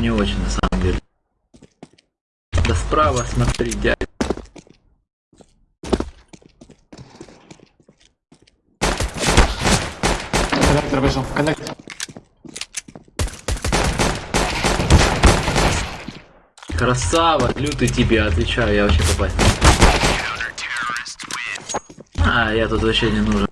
не очень на самом деле. Да справа смотри, дядя. Коннектор вышел. Коннектор. Красава, лютый тебе, отвечаю, я вообще попасть. А, я тут вообще не нужен.